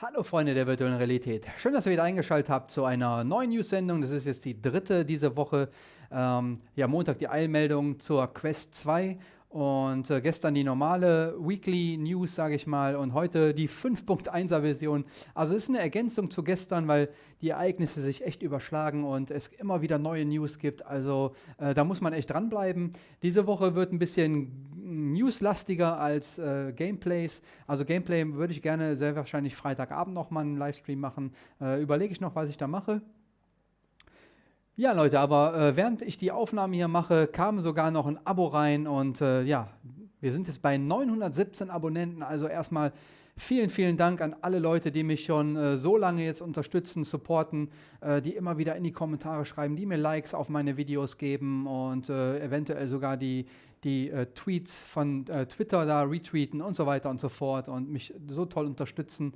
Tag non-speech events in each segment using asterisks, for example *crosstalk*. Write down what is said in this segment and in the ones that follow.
Hallo Freunde der virtuellen Realität. Schön, dass ihr wieder eingeschaltet habt zu einer neuen News-Sendung. Das ist jetzt die dritte diese Woche. Ähm, ja, Montag die Eilmeldung zur Quest 2 und äh, gestern die normale Weekly News, sage ich mal, und heute die 5.1er Version. Also ist eine Ergänzung zu gestern, weil die Ereignisse sich echt überschlagen und es immer wieder neue News gibt. Also äh, da muss man echt dranbleiben. Diese Woche wird ein bisschen newslastiger als äh, Gameplays. Also Gameplay würde ich gerne sehr wahrscheinlich Freitagabend nochmal einen Livestream machen. Äh, Überlege ich noch, was ich da mache. Ja, Leute, aber äh, während ich die Aufnahme hier mache, kam sogar noch ein Abo rein und äh, ja, wir sind jetzt bei 917 Abonnenten. Also erstmal vielen, vielen Dank an alle Leute, die mich schon äh, so lange jetzt unterstützen, supporten, äh, die immer wieder in die Kommentare schreiben, die mir Likes auf meine Videos geben und äh, eventuell sogar die, die äh, Tweets von Twitter da retweeten und so weiter und so fort und mich so toll unterstützen.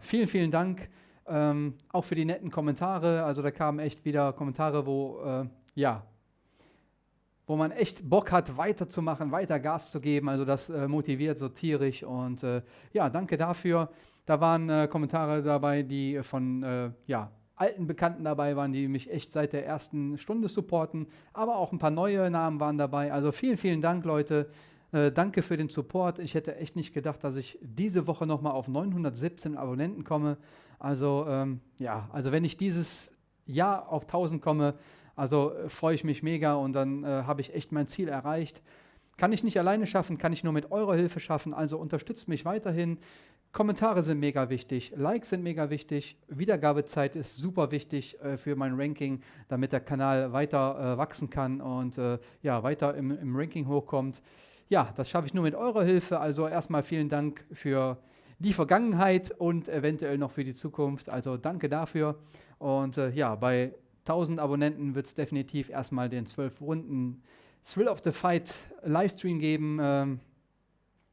vielen, vielen Dank. Ähm, auch für die netten Kommentare. Also da kamen echt wieder Kommentare, wo, äh, ja, wo man echt Bock hat, weiterzumachen, weiter Gas zu geben. Also das äh, motiviert so tierisch. Und äh, ja, danke dafür. Da waren äh, Kommentare dabei, die von, äh, ja, alten Bekannten dabei waren, die mich echt seit der ersten Stunde supporten. Aber auch ein paar neue Namen waren dabei. Also vielen, vielen Dank, Leute. Äh, danke für den Support. Ich hätte echt nicht gedacht, dass ich diese Woche nochmal auf 917 Abonnenten komme. Also ähm, ja, also wenn ich dieses Jahr auf 1000 komme, also äh, freue ich mich mega und dann äh, habe ich echt mein Ziel erreicht. Kann ich nicht alleine schaffen, kann ich nur mit eurer Hilfe schaffen. Also unterstützt mich weiterhin. Kommentare sind mega wichtig, Likes sind mega wichtig, Wiedergabezeit ist super wichtig äh, für mein Ranking, damit der Kanal weiter äh, wachsen kann und äh, ja, weiter im, im Ranking hochkommt. Ja, das schaffe ich nur mit eurer Hilfe. Also erstmal vielen Dank für die Vergangenheit und eventuell noch für die Zukunft. Also danke dafür. Und äh, ja, bei 1000 Abonnenten wird es definitiv erstmal den 12 Runden Thrill of the Fight Livestream geben, äh,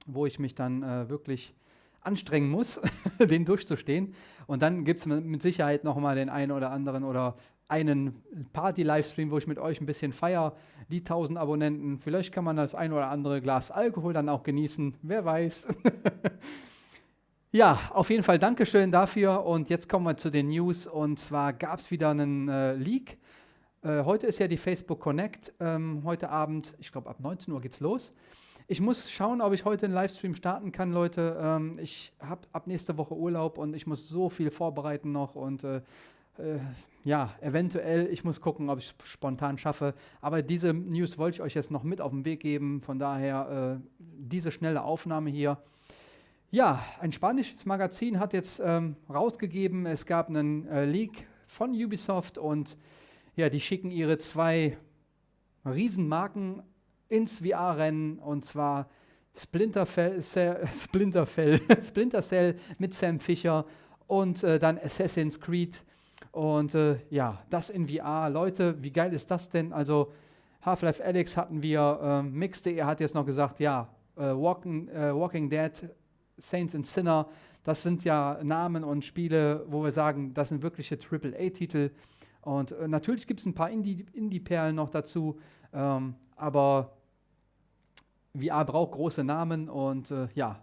wo ich mich dann äh, wirklich anstrengen muss, *laughs* den durchzustehen. Und dann gibt es mit Sicherheit nochmal den einen oder anderen oder einen Party-Livestream, wo ich mit euch ein bisschen feier, die 1000 Abonnenten. Vielleicht kann man das ein oder andere Glas Alkohol dann auch genießen, wer weiß. *laughs* Ja, auf jeden Fall Dankeschön dafür. Und jetzt kommen wir zu den News. Und zwar gab es wieder einen äh, Leak. Äh, heute ist ja die Facebook Connect. Ähm, heute Abend, ich glaube ab 19 Uhr geht's los. Ich muss schauen, ob ich heute einen Livestream starten kann, Leute. Ähm, ich habe ab nächste Woche Urlaub und ich muss so viel vorbereiten noch und äh, äh, ja, eventuell, ich muss gucken, ob ich es spontan schaffe. Aber diese News wollte ich euch jetzt noch mit auf den Weg geben. Von daher äh, diese schnelle Aufnahme hier. Ja, ein spanisches Magazin hat jetzt ähm, rausgegeben, es gab einen äh, Leak von Ubisoft und ja, die schicken ihre zwei Riesenmarken ins VR-Rennen und zwar Splinter Cell, *laughs* *laughs* Splinter, Cell, mit Sam Fisher und äh, dann Assassin's Creed und äh, ja, das in VR. Leute, wie geil ist das denn? Also Half-Life Alex hatten wir, äh, Mix.de hat jetzt noch gesagt, ja, äh, Walking, äh, Walking Dead Saints and Sinner, das sind ja Namen und Spiele, wo wir sagen, das sind wirkliche AAA-Titel. Und äh, natürlich gibt es ein paar Indie-Perlen noch dazu, ähm, aber VR braucht große Namen und äh, ja,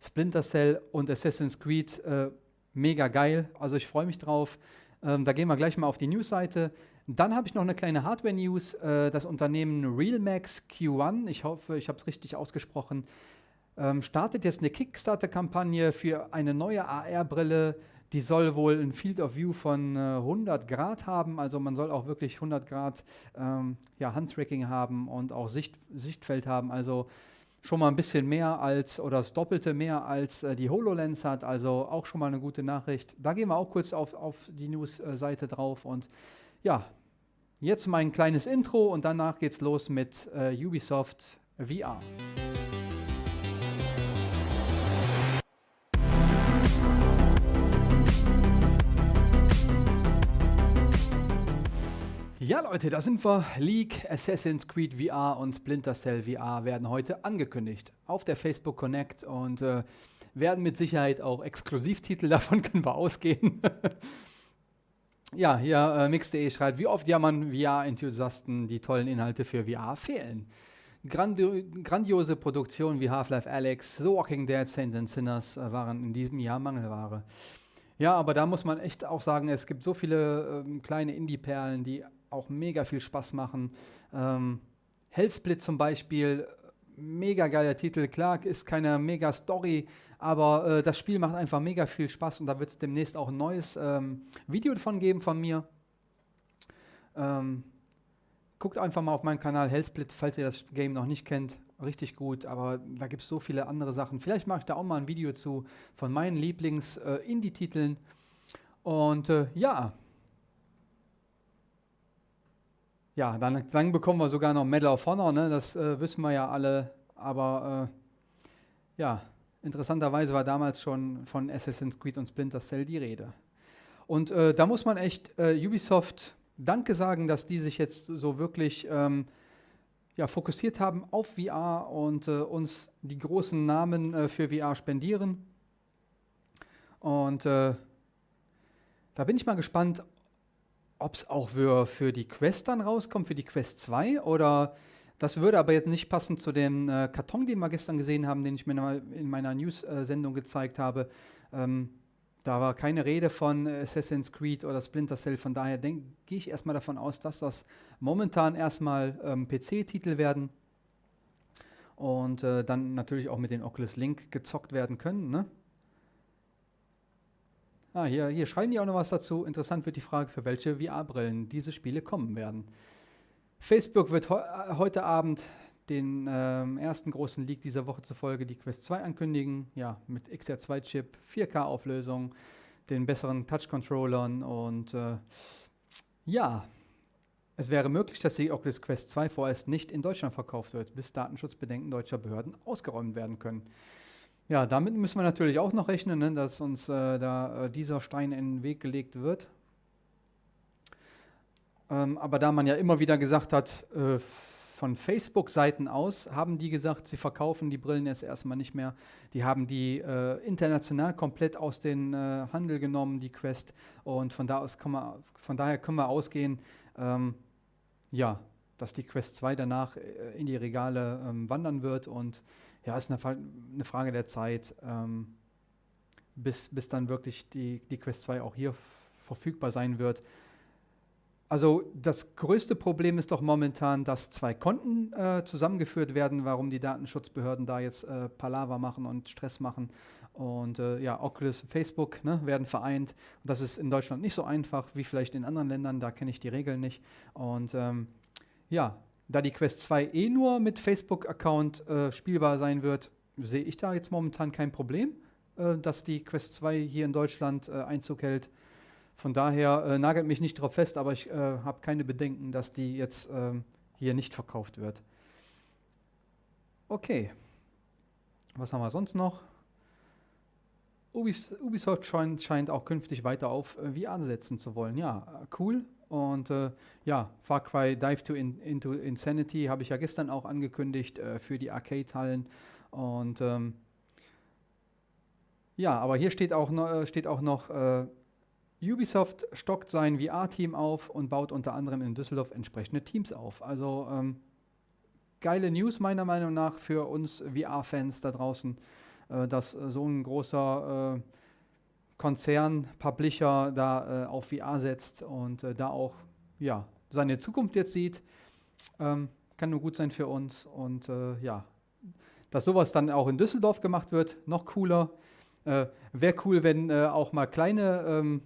Splinter Cell und Assassin's Creed, äh, mega geil. Also ich freue mich drauf. Ähm, da gehen wir gleich mal auf die News-Seite. Dann habe ich noch eine kleine Hardware-News. Äh, das Unternehmen Realmax Q1, ich hoffe, ich habe es richtig ausgesprochen, ähm, startet jetzt eine Kickstarter-Kampagne für eine neue AR-Brille. Die soll wohl ein Field of View von äh, 100 Grad haben, also man soll auch wirklich 100 Grad ähm, ja, Handtracking haben und auch Sicht, Sichtfeld haben, also schon mal ein bisschen mehr als oder das Doppelte mehr als äh, die HoloLens hat, also auch schon mal eine gute Nachricht. Da gehen wir auch kurz auf, auf die News-Seite drauf und ja, jetzt mein kleines Intro und danach geht's los mit äh, Ubisoft VR. Ja Leute, da sind wir. League, Assassin's Creed VR und Splinter Cell VR werden heute angekündigt auf der Facebook Connect und äh, werden mit Sicherheit auch Exklusivtitel, *laughs* davon können wir ausgehen. *laughs* ja, hier äh, Mix.de schreibt, wie oft jammern VR-Enthusiasten, die tollen Inhalte für VR fehlen. grandi grandiose Produktionen wie Half-Life Alex, The Walking Dead, Saints and Sinners äh, waren in diesem Jahr Mangelware. Ja, aber da muss man echt auch sagen, es gibt so viele ähm, kleine Indie-Perlen, die auch mega viel Spaß machen. Ähm, Hellsplit zum Beispiel, mega geiler Titel. Klar, ist keine mega Story, aber äh, das Spiel macht einfach mega viel Spaß und da wird es demnächst auch ein neues ähm, Video davon geben von mir. Ähm, guckt einfach mal auf meinen Kanal Hellsplit, falls ihr das Game noch nicht kennt. Richtig gut, aber da gibt es so viele andere Sachen. Vielleicht mache ich da auch mal ein Video zu von meinen Lieblings-Indie-Titeln. Äh, und äh, ja, Ja, dann, dann, bekommen wir sogar noch Medal of Honor, ne? das äh, wissen wir ja alle. Aber äh, ja, interessanterweise war damals schon von Assassin's Creed und Splinter Cell die Rede. Und äh, da muss man echt äh, Ubisoft Danke sagen, dass die sich jetzt so wirklich ähm, ja, fokussiert haben auf VR und äh, uns die großen Namen äh, für VR spendieren. Und da bin ich mal gespannt, ob es auch für, für die Quest dann rauskommt, für die Quest 2 oder das würde aber jetzt nicht passen zu dem äh, Karton, den wir gestern gesehen haben, den ich mir in meiner News-Sendung gezeigt habe. Ähm, da war keine Rede von Assassin's Creed oder Splinter Cell, von daher gehe ich erstmal davon aus, dass das momentan erstmal ähm, PC-Titel werden und äh, dann natürlich auch mit den Oculus Link gezockt werden können. Ne? Ah, hier, hier schreiben die auch noch was dazu. Interessant wird die Frage, für welche VR-Brillen diese Spiele kommen werden. Facebook wird äh, heute Abend den ähm, ersten großen Leak dieser Woche zufolge die Quest 2 ankündigen. Ja, mit XR2-Chip, 4K-Auflösung, den besseren Touch-Controllern und äh, ja, es wäre möglich, dass die Oculus Quest 2 vorerst nicht in Deutschland verkauft wird, bis Datenschutzbedenken deutscher Behörden ausgeräumt werden können. Ja, damit müssen wir natürlich auch noch rechnen, ne, dass uns äh, da äh, dieser Stein in den Weg gelegt wird. Ähm, aber da man ja immer wieder gesagt hat, äh, von Facebook-Seiten aus haben die gesagt, sie verkaufen die Brillen jetzt erstmal nicht mehr. Die haben die äh, international komplett aus dem äh, Handel genommen, die Quest. Und von, da aus wir, von daher können wir ausgehen, ähm, ja, dass die Quest 2 danach äh, in die Regale ähm, wandern wird und ja, ist eine, eine Frage der Zeit, ähm, bis, bis dann wirklich die, die Quest 2 auch hier verfügbar sein wird. Also das größte Problem ist doch momentan, dass zwei Konten äh, zusammengeführt werden, warum die Datenschutzbehörden da jetzt äh, Palaver machen und Stress machen. Und äh, ja, Oculus und Facebook ne, werden vereint. Und das ist in Deutschland nicht so einfach wie vielleicht in anderen Ländern, da kenne ich die Regeln nicht. Und ähm, ja, da die Quest 2 eh nur mit Facebook-Account äh, spielbar sein wird, sehe ich da jetzt momentan kein Problem, äh, dass die Quest 2 hier in Deutschland äh, Einzug hält. Von daher äh, nagelt mich nicht drauf fest, aber ich äh, habe keine Bedenken, dass die jetzt ähm, hier nicht verkauft wird. Okay. Was haben wir sonst noch? Ubisoft scheint, auch künftig weiter auf äh, VR setzen zu wollen. Ja, cool. Und äh, ja, Far Cry Dive to in, into Insanity habe ich ja gestern auch angekündigt äh, für die Arcade-Hallen. Und ähm, ja, aber hier steht auch, no, äh, steht auch noch, äh, Ubisoft stockt sein VR-Team auf und baut unter anderem in Düsseldorf entsprechende Teams auf. Also ähm, geile News meiner Meinung nach für uns VR-Fans da draußen, äh, dass so ein großer äh, Konzern, Publisher da äh, auf VR setzt und äh, da auch ja, seine Zukunft jetzt sieht. Ähm, kann nur gut sein für uns. Und äh, ja, dass sowas dann auch in Düsseldorf gemacht wird, noch cooler. Äh, Wäre cool, wenn äh, auch mal kleine ähm,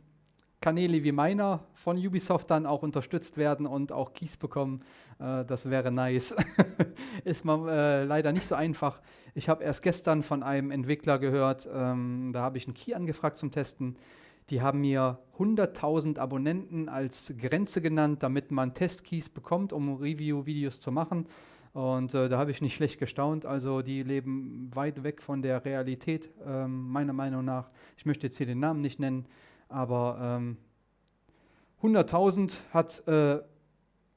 Kanäle wie meiner von Ubisoft dann auch unterstützt werden und auch Keys bekommen. Äh, das wäre nice. *laughs* Ist mal äh, leider nicht so einfach. Ich habe erst gestern von einem Entwickler gehört, ähm, da habe ich einen Key angefragt zum Testen. Die haben mir 100.000 Abonnenten als Grenze genannt, damit man Testkeys bekommt, um Review-Videos zu machen. Und äh, da habe ich nicht schlecht gestaunt. Also die leben weit weg von der Realität, ähm, meiner Meinung nach. Ich möchte jetzt hier den Namen nicht nennen. Aber ähm, 100.000 hat äh,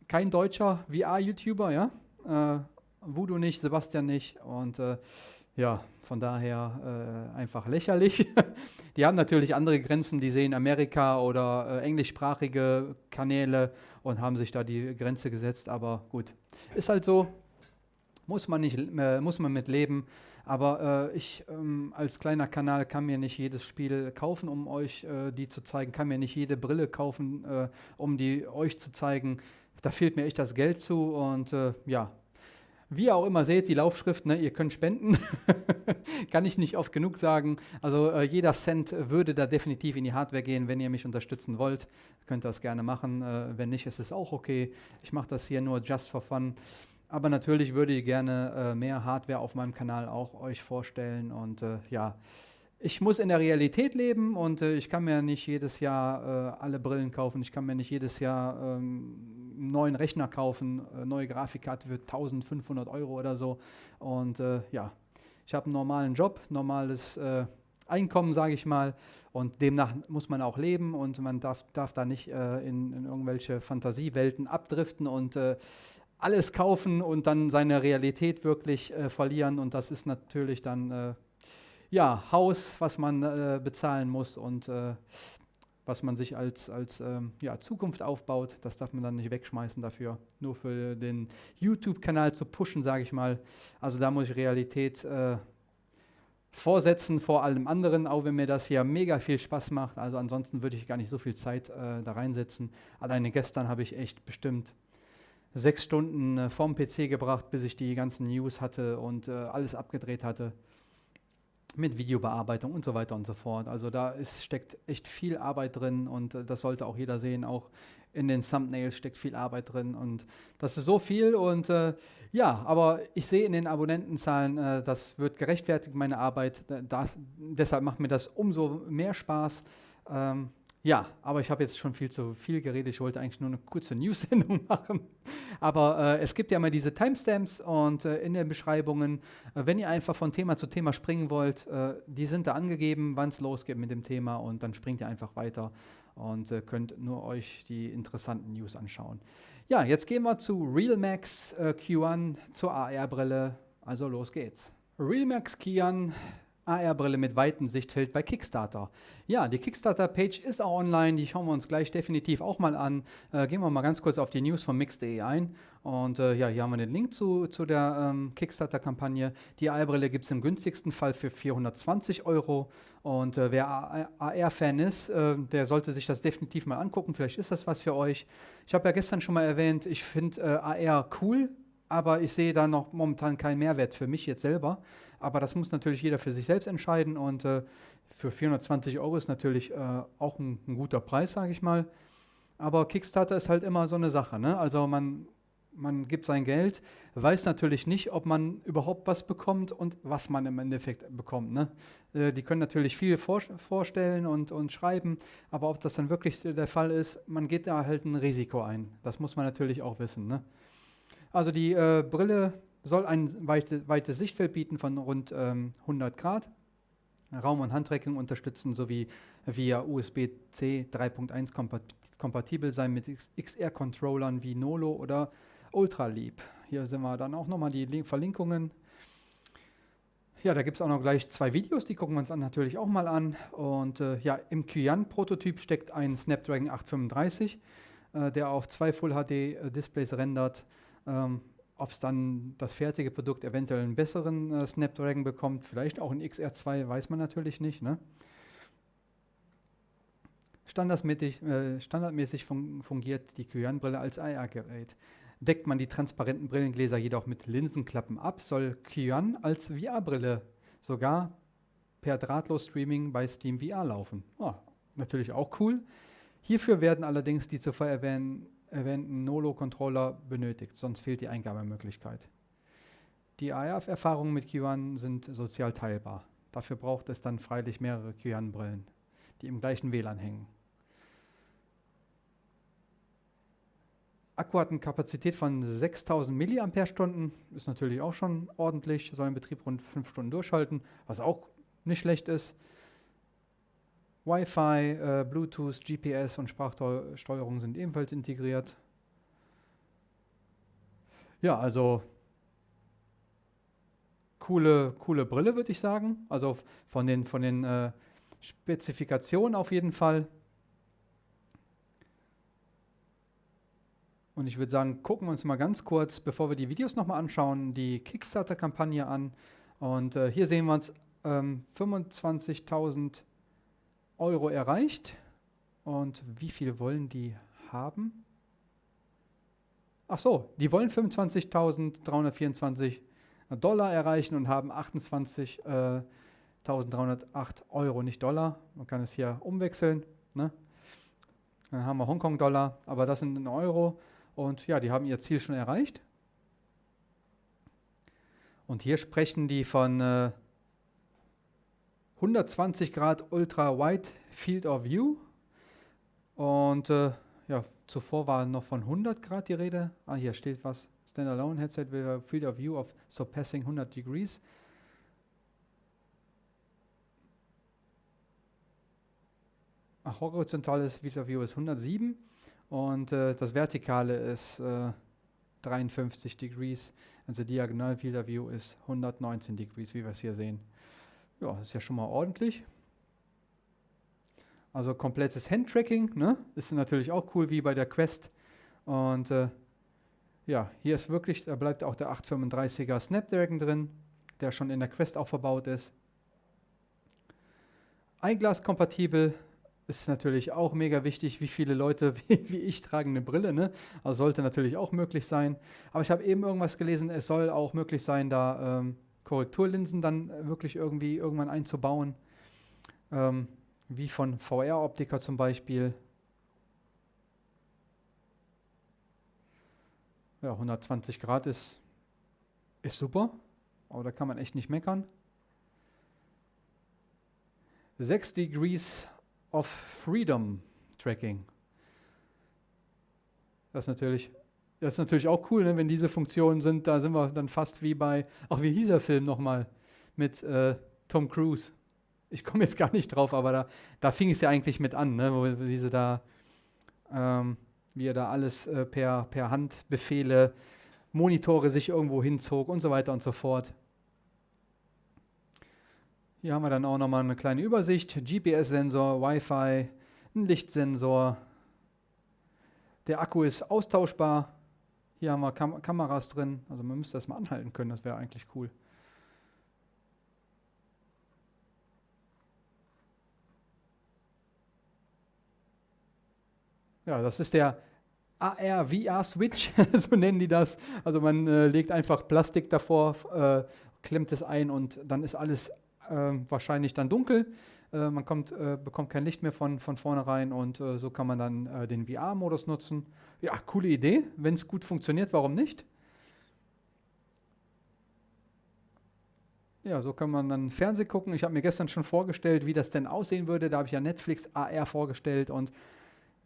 kein deutscher VR-YouTuber, ja? Äh, Voodoo nicht, Sebastian nicht. Und äh, ja, von daher äh, einfach lächerlich. *laughs* die haben natürlich andere Grenzen, die sehen Amerika oder äh, englischsprachige Kanäle und haben sich da die Grenze gesetzt. Aber gut, ist halt so. Muss man, nicht, äh, muss man mit leben. Aber äh, ich ähm, als kleiner Kanal kann mir nicht jedes Spiel kaufen, um euch äh, die zu zeigen, kann mir nicht jede Brille kaufen, äh, um die euch zu zeigen. Da fehlt mir echt das Geld zu und äh, ja, wie ihr auch immer seht, die Laufschrift, ne, ihr könnt spenden. *laughs* Kann ich nicht oft genug sagen. Also äh, jeder Cent würde da definitiv in die Hardware gehen. Wenn ihr mich unterstützen wollt, könnt ihr das gerne machen. Äh, wenn nicht, ist es auch okay. Ich mache das hier nur just for fun. Aber natürlich würde ich gerne äh, mehr Hardware auf meinem Kanal auch euch vorstellen. Und äh, ja, ich muss in der Realität leben und äh, ich kann mir nicht jedes Jahr äh, alle Brillen kaufen. Ich kann mir nicht jedes Jahr ähm, einen neuen Rechner kaufen, äh, neue Grafikkarte für 1500 Euro oder so. Und äh, ja, ich habe einen normalen Job, normales Einkommen, sage ich mal. Und demnach muss man auch leben und man darf, darf da nicht in, in, irgendwelche Fantasiewelten abdriften und alles kaufen und dann seine Realität wirklich verlieren. Und das ist natürlich dann ja, Haus, was man äh, bezahlen muss und äh, was man sich als, als ähm, ja, Zukunft aufbaut. Das darf man dann nicht wegschmeißen dafür, nur für den YouTube-Kanal zu pushen, sage ich mal. Also da muss ich Realität äh, vorsetzen vor allem anderen, auch wenn mir das hier mega viel Spaß macht. Also ansonsten würde ich gar nicht so viel Zeit äh, da reinsetzen. Alleine gestern habe ich echt bestimmt sechs Stunden äh, vorm PC gebracht, bis ich die ganzen News hatte und äh, alles abgedreht hatte mit Videobearbeitung und so weiter und so fort. Also da ist, steckt echt viel Arbeit drin und äh, das sollte auch jeder sehen. Auch in den Thumbnails steckt viel Arbeit drin und das ist so viel und äh, ja, aber ich sehe in den Abonnentenzahlen, äh, das wird gerechtfertigt, meine Arbeit. Da, deshalb macht mir das umso mehr Spaß. Ähm, ja, aber ich habe jetzt schon viel zu viel geredet. Ich wollte eigentlich nur eine kurze *laughs* News-Sendung machen. Aber äh, es gibt ja immer diese Timestamps und äh, in den Beschreibungen, äh, wenn ihr einfach von Thema zu Thema springen wollt, äh, die sind da angegeben, wann es losgeht mit dem Thema und dann springt ihr einfach weiter und äh, könnt nur euch die interessanten News anschauen. Ja, jetzt gehen wir zu Realmax äh, Q1 zur AR-Brille. Also los geht's. Realmax Q1 AR-Brille mit weitem Sichtfeld bei Kickstarter. Ja, die Kickstarter-Page ist auch online, die schauen wir uns gleich definitiv auch mal an. Äh, gehen wir mal ganz kurz auf die News von Mix.de ein. Und äh, ja, hier haben wir den Link zu, zu der ähm, Kickstarter-Kampagne. Die AR-Brille gibt es im günstigsten Fall für 420 Euro. Und äh, wer AR-Fan ist, äh, der sollte sich das definitiv mal angucken. Vielleicht ist das was für euch. Ich habe ja gestern schon mal erwähnt, ich finde äh, AR cool, aber ich sehe da noch momentan keinen Mehrwert für mich jetzt selber. Aber das muss natürlich jeder für sich selbst entscheiden und äh, für 420 Euro ist natürlich äh, auch ein, ein, guter Preis, sage ich mal. Aber Kickstarter ist halt immer so eine Sache. Ne? Also man, man gibt sein Geld, weiß natürlich nicht, ob man überhaupt was bekommt und was man im Endeffekt bekommt. Ne? Äh, die können natürlich viel vor, vorstellen und, und schreiben, aber ob das dann wirklich der Fall ist, man geht da halt ein Risiko ein. Das muss man natürlich auch wissen. Ne? Also die äh, Brille soll ein weite, weites Sichtfeld bieten von rund ähm, 100 Grad, Raum- und Handtracking unterstützen sowie via USB-C 3.1 kompat kompatibel sein mit XR-Controllern wie Nolo oder Ultraleap. Hier sind wir dann auch nochmal die Link Verlinkungen. Ja, da gibt es auch noch gleich zwei Videos, die gucken wir uns an, natürlich auch mal an. Und äh, ja, im Qyan-Prototyp steckt ein Snapdragon 835, äh, der auf zwei Full-HD-Displays rendert. Ähm, ob es dann das fertige Produkt eventuell einen besseren äh, Snapdragon bekommt, vielleicht auch ein XR2, weiß man natürlich nicht. Ne? Standardmäßig, äh, standardmäßig fun fungiert die Qyan-Brille als AR-Gerät. Deckt man die transparenten Brillengläser jedoch mit Linsenklappen ab, soll Qyan als VR-Brille sogar per Drahtlos-Streaming bei Steam VR laufen. Oh, natürlich auch cool. Hierfür werden allerdings die zuvor erwähnten erwähnten Nolo-Controller benötigt, sonst fehlt die Eingabemöglichkeit. Die AF-Erfahrungen mit Q1 sind sozial teilbar. Dafür braucht es dann freilich mehrere Q1-Brillen, die im gleichen WLAN hängen. Akku hat eine Kapazität von 6000 mAh, ist natürlich auch schon ordentlich, soll im Betrieb rund 5 Stunden durchhalten, was auch nicht schlecht ist. Wi-Fi, äh, Bluetooth, GPS und Sprachsteuerung sind ebenfalls integriert. Ja, also coole, coole Brille, würde ich sagen. Also von den, von den äh, Spezifikationen auf jeden Fall. Und ich würde sagen, gucken wir uns mal ganz kurz, bevor wir die Videos nochmal anschauen, die Kickstarter-Kampagne an. Und äh, hier sehen wir uns ähm, 25.000 Euro erreicht. Und wie viel wollen die haben? Ach so, die wollen 25.324 Dollar erreichen und haben 28.308 äh, Euro, nicht Dollar. Man kann es hier umwechseln. Ne? Dann haben wir Hongkong-Dollar, aber das sind in Euro. Und ja, die haben ihr Ziel schon erreicht. Und hier sprechen die von äh, 120 Grad Ultra Wide Field of View. Und äh, ja, zuvor war noch von 100 Grad die Rede. Ah, hier steht was. Standalone Headset with Field of View of surpassing 100 degrees. Ach, horizontales Field of View ist 107 und äh, das vertikale ist äh, 53 degrees. Also diagonal Field of View ist 119 degrees, wie wir es hier sehen. Ja, ist ja schon mal ordentlich. Also komplettes Handtracking, ne? Ist natürlich auch cool wie bei der Quest. Und äh, ja, hier ist wirklich, da bleibt auch der 835er Snapdragon drin, der schon in der Quest auch verbaut ist. Einglas-kompatibel ist natürlich auch mega wichtig, wie viele Leute *laughs* wie, wie, ich tragen eine Brille, ne? Also sollte natürlich auch möglich sein. Aber ich habe eben irgendwas gelesen, es soll auch möglich sein, da ähm, Korrekturlinsen dann wirklich irgendwie irgendwann einzubauen. Ähm, wie von VR-Optiker zum Beispiel. Ja, 120 Grad ist, ist super, aber da kann man echt nicht meckern. 6 Degrees of Freedom Tracking. Das ist natürlich, das ist natürlich auch cool, ne? wenn diese Funktionen sind, da sind wir dann fast wie bei, auch wie hieß der Film nochmal mit äh, Tom Cruise ich komme jetzt gar nicht drauf, aber da, da fing es ja eigentlich mit an, ne? wo, wie sie da, ähm, wie er da alles äh, per, per Handbefehle, Monitore sich irgendwo hinzog und so weiter und so fort. Hier haben wir dann auch nochmal eine kleine Übersicht. GPS-Sensor, Wi-Fi, ein Lichtsensor. Der Akku ist austauschbar. Hier haben wir Kam Kameras drin. Also man müsste das mal anhalten können, das wäre eigentlich cool. Ja, das ist der AR-VR-Switch, *laughs* so nennen die das. Also man äh, legt einfach Plastik davor, äh, klemmt es ein und dann ist alles äh, wahrscheinlich dann dunkel. Äh, man kommt, äh, bekommt kein Licht mehr von, von vornherein und äh, so kann man dann den VR-Modus nutzen. Ja, coole Idee. Wenn es gut funktioniert, warum nicht? Ja, so kann man dann Fernsehen gucken. Ich habe mir gestern schon vorgestellt, wie das denn aussehen würde. Da habe ich ja Netflix AR vorgestellt und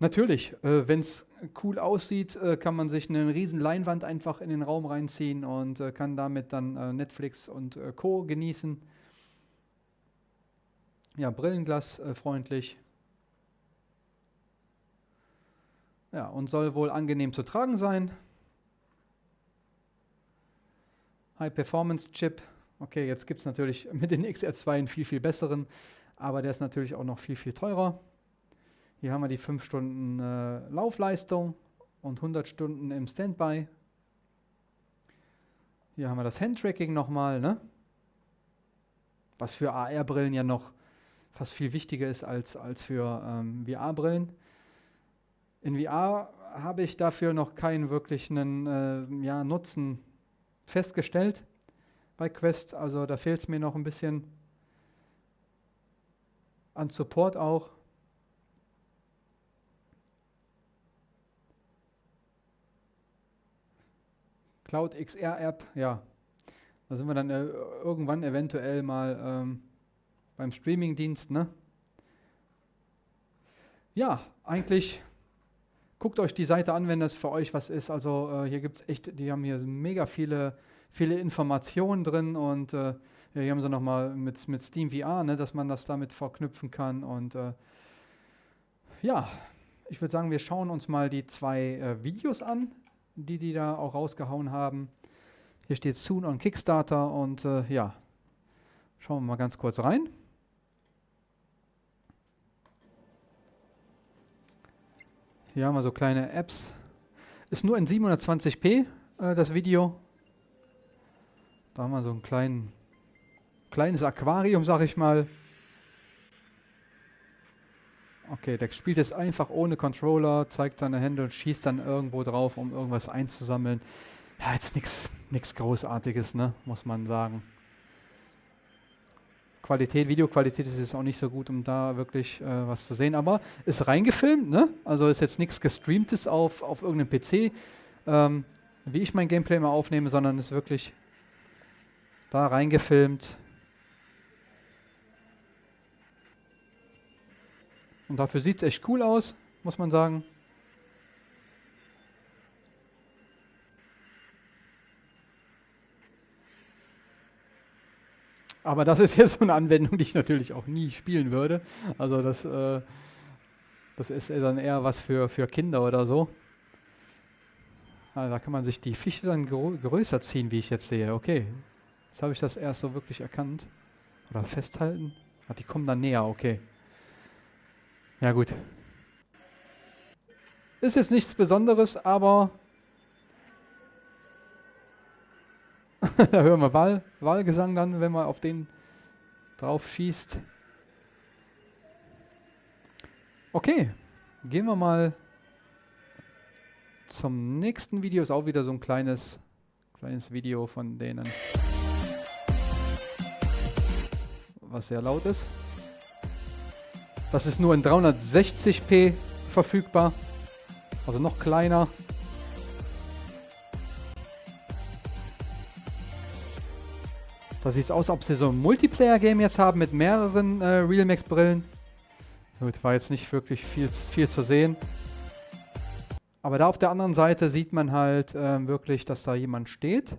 Natürlich, äh, wenn es cool aussieht, äh, kann man sich eine riesen Leinwand einfach in den Raum reinziehen und äh, kann damit dann äh, Netflix und äh, Co. genießen. Ja, Brillenglas äh. Ja, und soll wohl angenehm zu tragen sein. High-Performance-Chip. Okay, jetzt gibt es natürlich *laughs* mit den XR2 einen viel, viel besseren, aber der ist natürlich auch noch viel, viel teurer. Hier haben wir die 5 Stunden äh, Laufleistung und 100 Stunden im Standby. Hier haben wir das Handtracking nochmal, ne? was für AR-Brillen ja noch fast viel wichtiger ist als, als für ähm, VR-Brillen. In VR habe ich dafür noch keinen wirklichen äh, ja, Nutzen festgestellt bei Quest. Also da fehlt es mir noch ein bisschen an Support auch. Cloud XR App, ja, da sind wir dann äh, irgendwann eventuell mal ähm, beim Streamingdienst, ne? Ja, eigentlich guckt euch die Seite an, wenn das für euch was ist. Also äh, hier gibt es echt, die haben hier mega viele, viele Informationen drin und äh, hier haben sie nochmal mit, mit Steam VR, ne, dass man das damit verknüpfen kann. Und äh, ja, ich würde sagen, wir schauen uns mal die zwei äh, Videos an, die die da auch rausgehauen haben. Hier steht Soon on Kickstarter und äh, ja, schauen wir mal ganz kurz rein. Hier haben wir so kleine Apps. Ist nur in 720p äh, das Video. Da haben wir so ein klein, kleines Aquarium, sag ich mal. Okay, der spielt jetzt einfach ohne Controller, zeigt seine Hände und schießt dann irgendwo drauf, um irgendwas einzusammeln. Ja, jetzt nichts Großartiges, ne, muss man sagen. Qualität, Videoqualität ist jetzt auch nicht so gut, um da wirklich äh, was zu sehen, aber ist reingefilmt, ne? Also ist jetzt nichts gestreamtes auf, auf irgendeinem PC, ähm, wie ich mein Gameplay immer aufnehme, sondern ist wirklich da reingefilmt. Und dafür sieht es echt cool aus, muss man sagen. Aber das ist jetzt so eine Anwendung, die ich natürlich auch nie spielen würde. Also das, äh, das ist dann eher was für, für Kinder oder so. Also da kann man sich die Fische dann größer ziehen, wie ich jetzt sehe. Okay, jetzt habe ich das erst so wirklich erkannt. Oder festhalten. Ah, die kommen dann näher, okay. Ja gut. Ist jetzt nichts Besonderes, aber *laughs* da hören wir Wahl, Wahlgesang dann, wenn man auf den drauf schießt. Okay, gehen wir mal zum nächsten Video. Ist auch wieder so ein kleines, kleines Video von denen, was sehr laut ist. Das ist nur in 360p verfügbar, also noch kleiner. Da sieht es aus, ob sie so ein Multiplayer-Game jetzt haben mit mehreren äh, Realmax-Brillen. Gut, war jetzt nicht wirklich viel, viel zu sehen. Aber da auf der anderen Seite sieht man halt äh, wirklich, dass da jemand steht.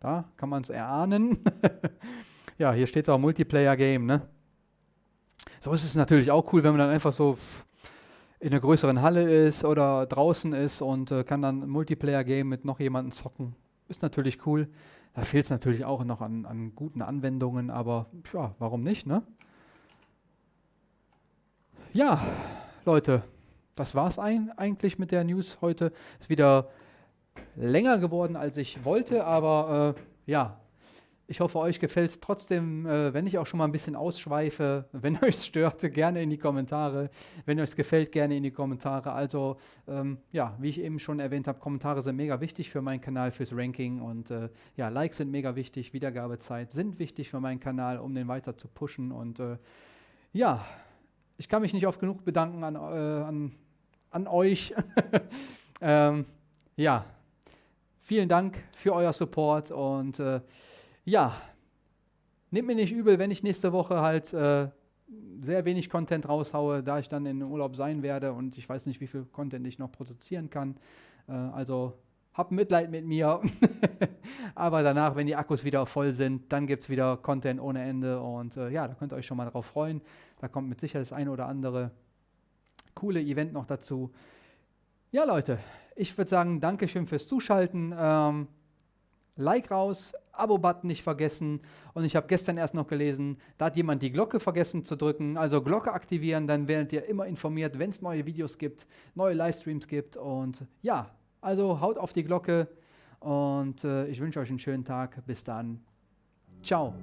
Da kann man es erahnen. *laughs* ja, hier steht es auch Multiplayer-Game, ne? So ist es natürlich auch cool, wenn man dann einfach so in einer größeren Halle ist oder draußen ist und äh, kann dann Multiplayer-Game mit noch jemandem zocken. Ist natürlich cool. Da fehlt es natürlich auch noch an, an, guten Anwendungen, aber ja, warum nicht, ne? Ja, Leute, das war es ein, eigentlich mit der News heute. Ist wieder länger geworden, als ich wollte, aber äh, ja, ich hoffe, euch gefällt es trotzdem, äh, wenn ich auch schon mal ein bisschen ausschweife. *laughs* Wenn euch es stört, gerne in die Kommentare. Wenn euch es gefällt, gerne in die Kommentare. Also, ähm, ja, wie ich eben schon erwähnt habe, Kommentare sind mega wichtig für meinen Kanal, fürs Ranking. Und äh, ja, Likes sind mega wichtig, Wiedergabezeit sind wichtig für meinen Kanal, um den weiter zu pushen. Und äh, ja, ich kann mich nicht oft genug bedanken an, äh, an, an euch. *laughs* ähm, ja, vielen Dank für euer Support und äh, ja, nehmt mir nicht übel, wenn ich nächste Woche halt äh, sehr wenig Content raushaue, da ich dann in Urlaub sein werde und ich weiß nicht, wie viel Content ich noch produzieren kann. Äh, also habt Mitleid mit mir. *laughs* Aber danach, wenn die Akkus wieder voll sind, dann gibt es wieder Content ohne Ende und äh, ja, da könnt ihr euch schon mal drauf freuen. Da kommt mit Sicherheit das eine oder andere coole Event noch dazu. Ja, Leute, ich würde sagen, Dankeschön fürs Zuschalten. Ähm, Like raus, Abo-Button nicht vergessen. Und ich habe gestern erst noch gelesen, da hat jemand die Glocke vergessen zu drücken. Also Glocke aktivieren, dann werdet ihr immer informiert, wenn es neue Videos gibt, neue Livestreams gibt. Und ja, also haut auf die Glocke und äh, ich wünsche euch einen schönen Tag. Bis dann. Ciao.